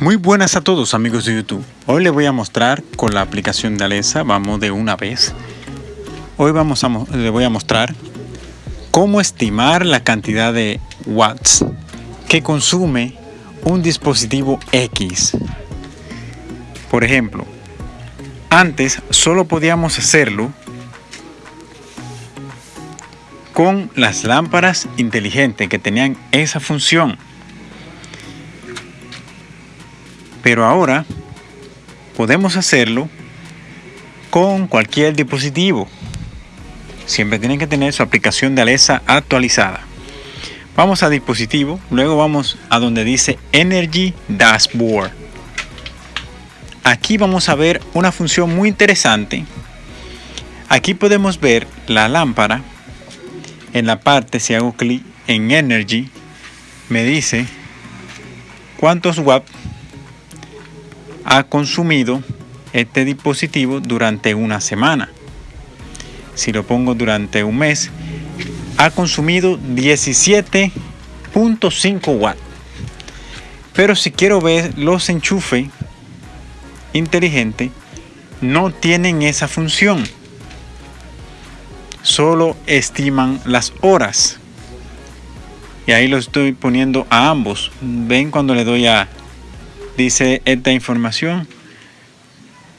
Muy buenas a todos amigos de YouTube. Hoy les voy a mostrar con la aplicación de Alexa, vamos de una vez. Hoy vamos a, les voy a mostrar cómo estimar la cantidad de watts que consume un dispositivo X. Por ejemplo, antes solo podíamos hacerlo con las lámparas inteligentes que tenían esa función Pero ahora podemos hacerlo con cualquier dispositivo. Siempre tienen que tener su aplicación de Alexa actualizada. Vamos a dispositivo, luego vamos a donde dice Energy Dashboard. Aquí vamos a ver una función muy interesante. Aquí podemos ver la lámpara. En la parte, si hago clic en Energy, me dice cuántos watts ha consumido este dispositivo durante una semana. Si lo pongo durante un mes, ha consumido 17.5 watts. Pero si quiero ver los enchufes inteligentes, no tienen esa función. Solo estiman las horas. Y ahí lo estoy poniendo a ambos. Ven cuando le doy a dice esta información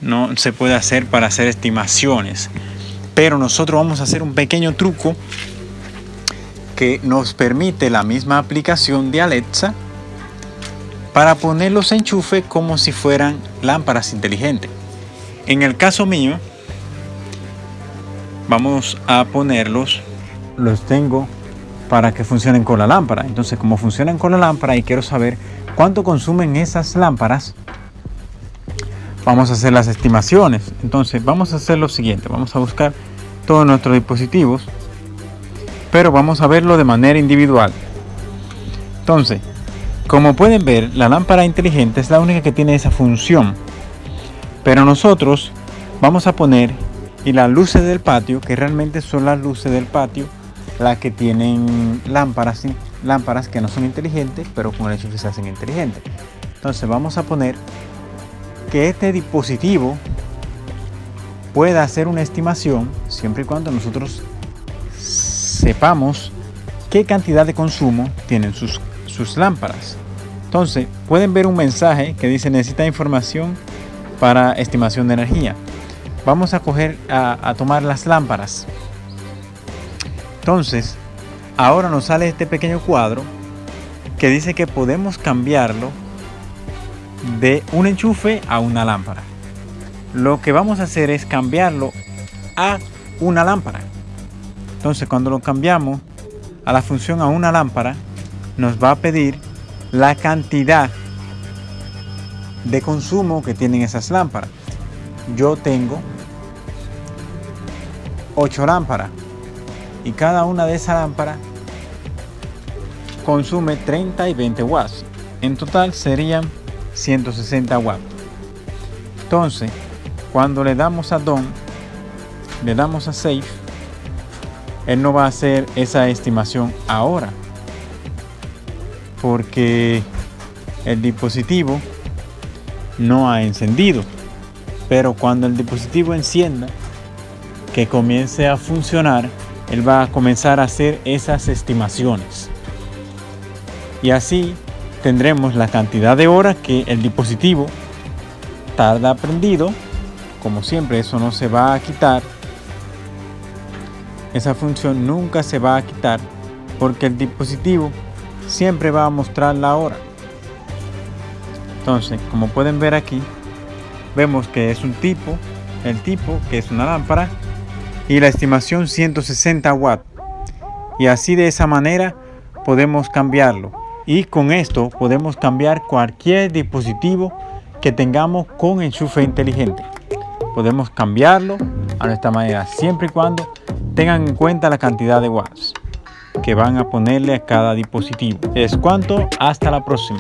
no se puede hacer para hacer estimaciones pero nosotros vamos a hacer un pequeño truco que nos permite la misma aplicación de Alexa para poner los enchufes como si fueran lámparas inteligentes. En el caso mío vamos a ponerlos. Los tengo para que funcionen con la lámpara entonces como funcionan con la lámpara y quiero saber cuánto consumen esas lámparas, vamos a hacer las estimaciones. Entonces vamos a hacer lo siguiente, vamos a buscar todos nuestros dispositivos, pero vamos a verlo de manera individual. Entonces, como pueden ver, la lámpara inteligente es la única que tiene esa función. Pero nosotros vamos a poner y las luces del patio, que realmente son las luces del patio, las que tienen lámparas lámparas que no son inteligentes, pero con el hecho que se hacen inteligentes. Entonces vamos a poner que este dispositivo pueda hacer una estimación siempre y cuando nosotros sepamos qué cantidad de consumo tienen sus, sus lámparas. Entonces pueden ver un mensaje que dice necesita información para estimación de energía. Vamos a, a tomar las lámparas. Entonces ahora nos sale este pequeño cuadro que dice que podemos cambiarlo de un enchufe a una lámpara. Lo que vamos a hacer es cambiarlo a una lámpara. Entonces cuando lo cambiamos a la función a una lámpara, nos va a pedir la cantidad de consumo que tienen esas lámparas. Yo tengo 8 lámparas y cada una de esas lámparas consume 30 y 20 watts. En total serían 160 watts. Entonces, cuando le damos a Don, le damos a Safe, él no va a hacer esa estimación ahora. Porque el dispositivo no ha encendido. Pero cuando el dispositivo encienda, que comience a funcionar, él va a comenzar a hacer esas estimaciones. Y así tendremos la cantidad de horas que el dispositivo tarda prendido como siempre eso no se va a quitar. Esa función nunca se va a quitar porque el dispositivo siempre va a mostrar la hora. Entonces como pueden ver aquí vemos que es un tipo el tipo que es una lámpara y la estimación 160 watts y así de esa manera podemos cambiarlo y con esto podemos cambiar cualquier dispositivo que tengamos con enchufe inteligente. Podemos cambiarlo a nuestra manera siempre y cuando tengan en cuenta la cantidad de watts que van a ponerle a cada dispositivo. Es cuanto, hasta la próxima.